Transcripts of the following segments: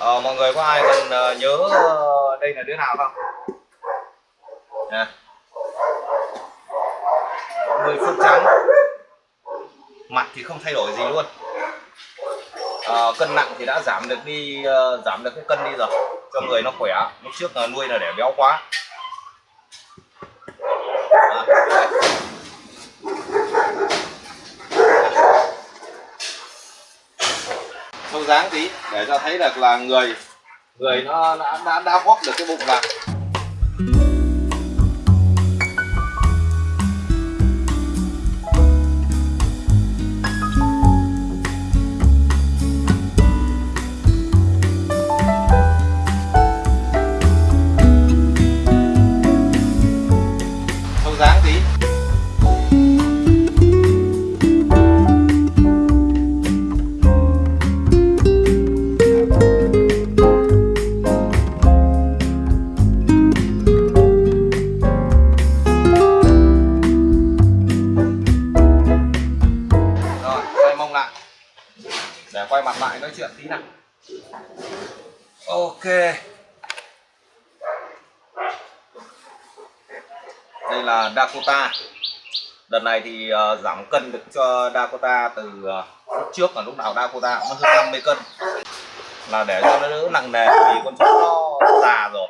Ờ, mọi người có ai còn uh, ờ, nhớ uh, đây là đứa nào không? Nè. Người phượng trắng. Mặt thì không thay đổi gì luôn. Ờ, cân nặng thì đã giảm được đi uh, giảm được cái cân đi rồi. Cho người nó khỏe. Lúc trước uh, nuôi là để béo quá. À, đây. Sâu dáng tí để cho thấy được là người người nó đã đã, đã vóc được cái bụng vào nói chuyện tí nào. Ok. Đây là Dakota. Đợt này thì uh, giảm cân được cho Dakota từ ờ, uh, lúc trước là lúc nào Dakota cũng hơn 50 cân. Là để cho nó đỡ nặng nề vì con chó nó già rồi.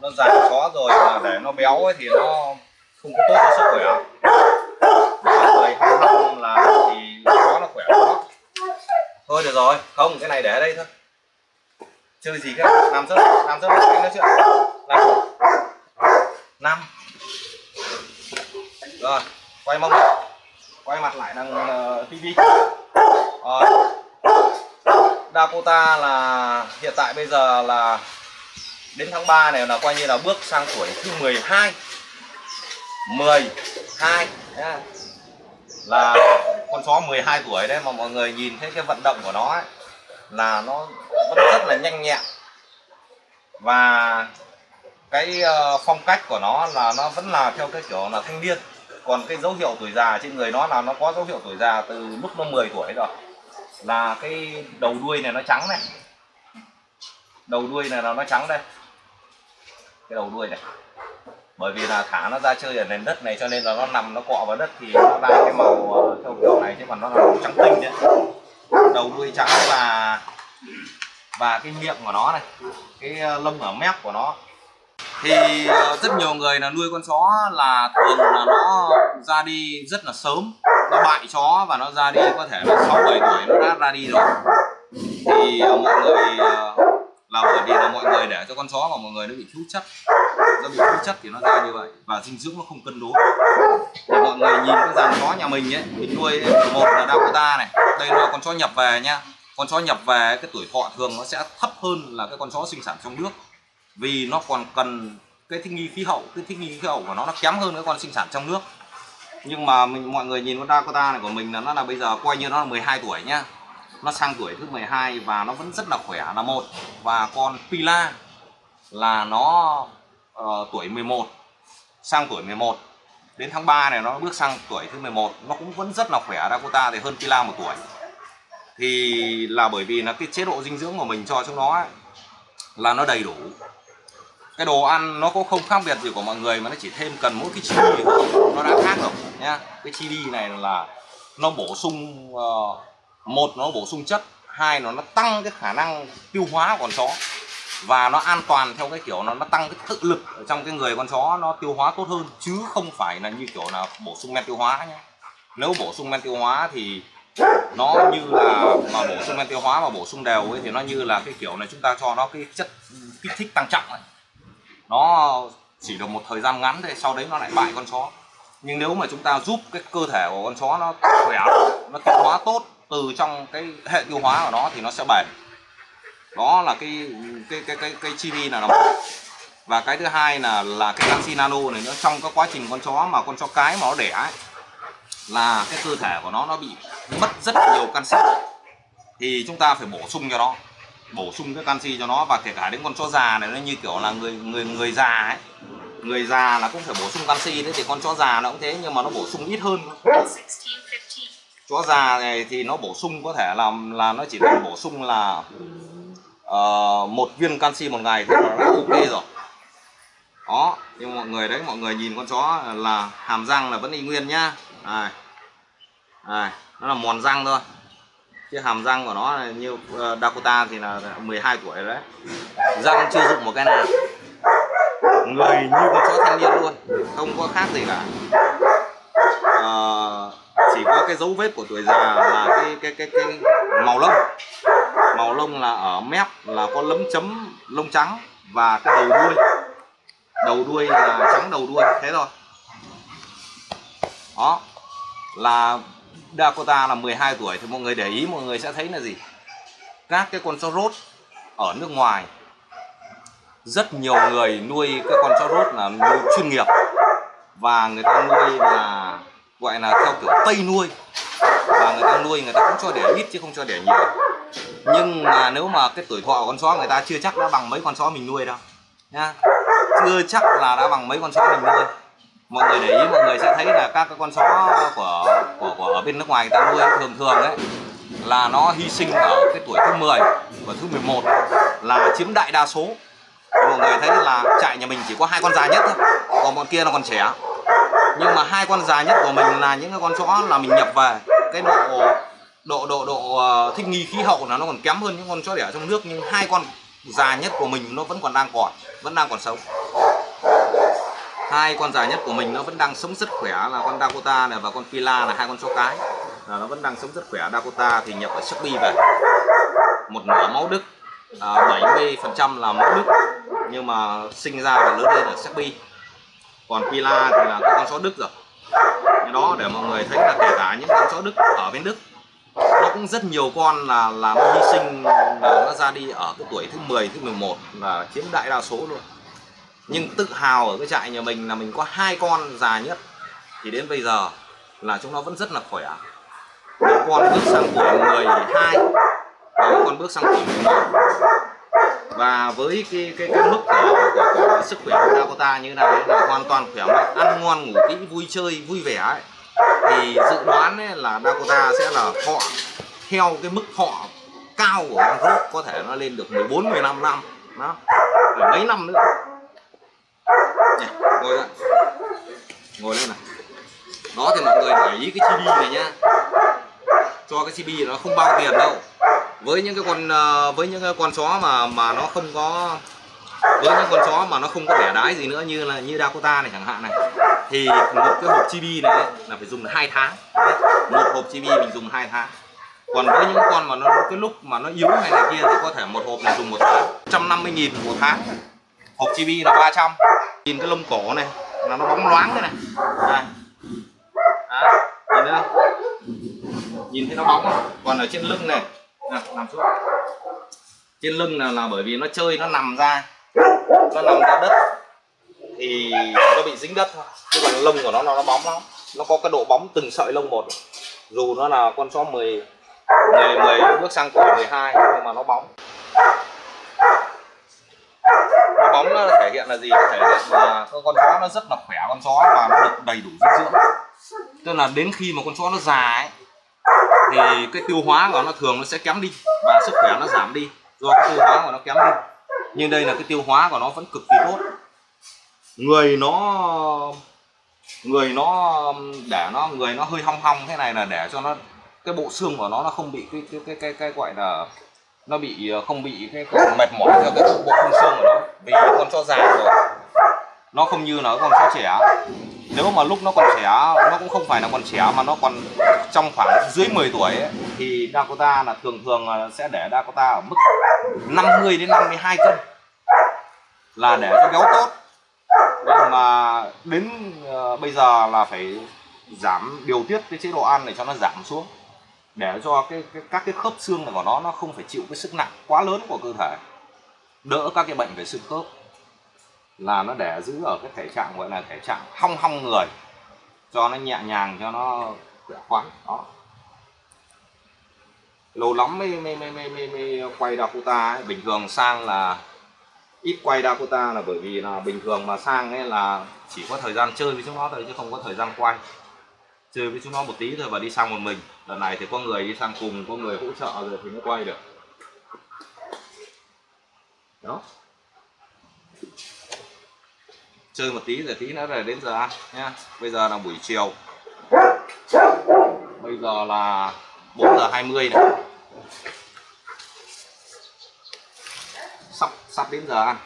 Nó già chó rồi mà để nó béo ấy thì nó không có tốt cho sức khỏe. Mười hai năm là thì chó nó khỏe quá thôi được rồi. Không cái này để ở đây thôi. Chơi gì cả làm rất làm rất anh nói chuyện làm năm. Rồi quay mông quay mặt lại đằng ờ, uh, tivi rồi. Dakota là hiện tại bây giờ là đến tháng 3 này là coi như là bước sang tuổi thứ 12 12 hai. Là con chó 12 tuổi đấy mà mọi người nhìn thấy cái vận động của nó ấy, là nó vẫn rất là nhanh nhẹn. Và cái ờ, phong cách của nó là nó vẫn là theo cái kiểu là thanh niên. Còn cái dấu hiệu tuổi già trên người nó là nó có dấu hiệu tuổi già từ lúc nó 10 tuổi rồi. Là cái đầu đuôi này nó trắng này. Đầu đuôi này là nó trắng đây. Cái đầu đuôi này bởi vì là thả nó ra chơi ở nền đất này cho nên là nó nằm, nó cọ vào đất thì nó ra cái màu ờ, theo kiểu này chứ còn nó là màu trắng tinh đấy. Đầu đuôi trắng và và cái miệng của nó này, cái ờ, lông ở mép của nó. Thì ờ, rất nhiều người là nuôi con chó là thường là nó ra đi rất là sớm. Nó bại chó và nó ra đi có thể là sáu bảy tuổi nó đã ra đi rồi. Thì mọi người là bởi vì là mọi người để cho con chó mà mọi người nó bị thiếu chất do bị thiếu chất thì nó ra như vậy và dinh dưỡng nó không cân đối. Thì mọi người nhìn cái dàn chó nhà mình ấy mình nuôi một là Dakota này, đây là con chó nhập về nha con chó nhập về, cái tuổi thọ thường nó sẽ thấp hơn là cái con chó sinh sản trong nước. Vì nó còn cần cái thích nghi khí hậu, cái thích nghi khí hậu của nó nó kém hơn cái con sinh sản trong nước. Nhưng mà mình, mọi người nhìn con Dakota này của mình là nó là bây giờ coi như nó là 12 tuổi nhá. Nó sang tuổi thứ 12 và nó vẫn rất là khỏe là một. Và con Pila là nó uh, tuổi 11 sang tuổi 11 đến tháng 3 này nó bước sang tuổi thứ 11 nó cũng vẫn rất là khỏe Dakota thì hơn Pila một tuổi. Thì là bởi vì là cái chế độ dinh dưỡng của mình cho chúng nó ấy, là nó đầy đủ. Cái đồ ăn nó cũng không khác biệt gì của mọi người mà nó chỉ thêm cần mỗi cái chi đi nó đã khác rồi nhá. Cái chi đi này là nó bổ sung uh, một nó bổ sung chất hai là nó tăng cái khả năng tiêu hóa của con chó và nó an toàn theo cái kiểu nó nó tăng cái tự lực ở trong cái người con chó nó tiêu hóa tốt hơn, chứ không phải là như kiểu là bổ sung men tiêu hóa nhé nếu bổ sung men tiêu hóa thì nó như là mà bổ sung men tiêu hóa và bổ sung đều ấy thì nó như là cái kiểu này chúng ta cho nó cái chất, kích thích tăng trọng ấy. nó chỉ được một thời gian ngắn thôi, sau đấy nó lại bại con chó. Nhưng nếu mà chúng ta giúp cái cơ thể của con chó nó khỏe, nó tiêu hóa tốt từ trong cái hệ tiêu hóa của nó thì nó sẽ bền đó là cái cái cái cái cái chili là nó và cái thứ hai là là cái canxi nano này nó trong cái quá trình con chó mà con chó cái mà nó đẻ ấy, là cái cơ thể của nó nó bị mất rất nhiều canxi. Thì chúng ta phải bổ sung cho nó. Bổ sung cái canxi cho nó và kể cả đến con chó già này nó như kiểu là người người người già ấy. Người già là cũng phải bổ sung canxi đấy thì con chó già nó cũng thế nhưng mà nó bổ sung ít hơn. 16, 15. chó già này thì nó bổ sung có thể là là nó chỉ cần bổ sung là uh, một viên canxi một ngày thì đã ok rồi. Đó nhưng mọi người đấy mọi người nhìn con chó là hàm răng là vẫn y nguyên nhá. Này này nó là mòn răng thôi. Chứ hàm răng của nó là như ờ, Dakota thì là 12 tuổi đấy. Răng chưa dụng một cái nào. Người như con chó thanh niên luôn không có khác gì cả. À, chỉ có cái dấu vết của tuổi già là cái cái cái cái màu lông màu lông là ở mép là có lấm chấm lông trắng và cái đầu đuôi. Đầu đuôi là trắng đầu đuôi, thế thôi. Đó, là Dakota là 12 tuổi thì mọi người để ý, mọi người sẽ thấy là gì? Các cái con chó rốt ở nước ngoài, rất nhiều người nuôi cái con chó rốt là nuôi chuyên nghiệp và người ta nuôi là, gọi là theo kiểu tây nuôi. Và người ta nuôi người ta cũng cho đẻ ít chứ không cho đẻ nhiều nhưng mà nếu mà cái tuổi thọ của con chó người ta chưa chắc đã bằng mấy con chó mình nuôi đâu nha chưa chắc là đã bằng mấy con chó mình nuôi. Mọi người để ý mọi người sẽ thấy là các cái con chó của của, của ở bên nước ngoài người ta nuôi thường thường đấy là nó hy sinh ở cái tuổi thứ 10 và thứ 11 là chiếm đại đa số. Mọi người thấy là trại nhà mình chỉ có hai con già nhất thôi còn bọn kia là còn trẻ. Nhưng mà hai con già nhất của mình là những cái con chó là mình nhập về cái độ độ độ độ ờ, thích nghi khí hậu là nó còn kém hơn những con chó đẻ trong nước nhưng hai con già nhất của mình nó vẫn còn đang còn vẫn đang còn sống. Hai con già nhất của mình nó vẫn đang sống rất khỏe là con Dakota này và con Pila là hai con chó cái. Là nó vẫn đang sống rất khỏe. Dakota thì nhập ở Shopee về. Một nửa máu Đức à, 70 phần trăm là máu Đức nhưng mà sinh ra và lớn lên ở Shopee. Còn Pila thì là con chó Đức rồi. Cái đó để mọi người thấy là kể cả những con chó Đức ở bên Đức cũng rất nhiều con là là nó hy sinh là nó ra đi ở cái tuổi thứ 10 thứ 11 là chiếm đại đa số luôn. Nhưng tự hào ở cái trại nhà mình là mình có hai con già nhất. Thì đến bây giờ là chúng nó vẫn rất là khỏe. Một con bước sang tuổi 12 và một con bước sang tuổi 11 và với cái cái, cái mức của, của, của, của sức khỏe của Dakota như thế này là hoàn toàn khỏe mạnh ăn ngon ngủ kỹ vui chơi vui vẻ ấy thì dự đoán ấy là Dakota sẽ là họ theo cái mức họ cao của con rốt có thể nó lên được 14 15 năm. Nó mấy năm nữa. Này, ngồi lại. Ngồi lên này. Đó thì mọi người để ý cái chibi này nhá. Cho cái chibi nó không bao tiền đâu. Với những cái con ờ, với những cái con chó mà mà nó không có với những con chó mà nó không có vẻ đái gì nữa như là như Dakota này chẳng hạn này thì một cái hộp chibi này ấy, là phải dùng hai tháng. Đấy, một hộp chibi mình dùng hai tháng còn với những con mà nó cái lúc mà nó yếu này này kia thì có thể một hộp này dùng một tháng. 150 nghìn một tháng. Hộp chibi là 300 nhìn cái lông cổ này là nó bóng loáng thế này. À. À, nhìn thấy không? Nhìn thấy nó bóng không? Còn ở trên lưng này. À, nằm xuống. Trên lưng là, là bởi vì nó chơi nó nằm ra. Nó nằm ra đất. Thì nó bị dính đất thôi. Chứ còn lông của nó nó, nó bóng lắm. Nó có cái độ bóng từng sợi lông một. Dù nó là con chó 10 10, 10 bước sang tuổi 12 nhưng mà nó bóng. Nó bóng nó thể hiện là gì? Nó thể hiện là con chó nó rất là khỏe con chó và nó được đầy đủ dinh dưỡng. Tức là đến khi mà con chó nó già ấy thì cái tiêu hóa của nó thường nó sẽ kém đi và sức khỏe nó giảm đi. Do cái tiêu hóa của nó kém đi. Nhưng đây là cái tiêu hóa của nó vẫn cực kỳ tốt. Người nó người nó để nó người nó hơi hong hong thế này là để cho nó cái bộ xương của nó nó không bị cái cái cái cái, cái gọi là nó bị ờ, không bị cái, cái mệt mỏi theo cái bộ khung xương của nó. Vì nó còn cho già rồi. Nó không như là con chó trẻ. Nếu mà lúc nó còn trẻ nó cũng không phải là còn trẻ mà nó còn trong khoảng dưới 10 tuổi ấy, thì Dakota là thường thường sẽ để Dakota ở mức 50 đến 52 cân là để cho béo tốt. Nhưng mà đến uh, bây giờ là phải giảm điều tiết cái chế độ ăn để cho nó giảm xuống để cho cái, cái các cái khớp xương của nó nó không phải chịu cái sức nặng quá lớn của cơ thể. Đỡ các cái bệnh về xương khớp. Là nó để giữ ở cái thể trạng gọi là thể trạng hong hong người. Cho nó nhẹ nhàng cho nó khỏe khoắn đó. Lâu lắm mới mới mới mới, mới, mới quay Dakota ấy. bình thường sang là ít quay Dakota là bởi vì là bình thường mà sang ấy là chỉ có thời gian chơi với chúng nó thôi chứ không có thời gian quay chơi với chúng nó một tí thôi và đi sang một mình. Lần này thì có người đi sang cùng, có người hỗ trợ rồi thì mới quay được. Đó. Chơi một tí rồi tí nữa là đến giờ ăn nha bây giờ là buổi chiều. Bây giờ là 4 giờ 20 này. Sắp sắp đến giờ ăn.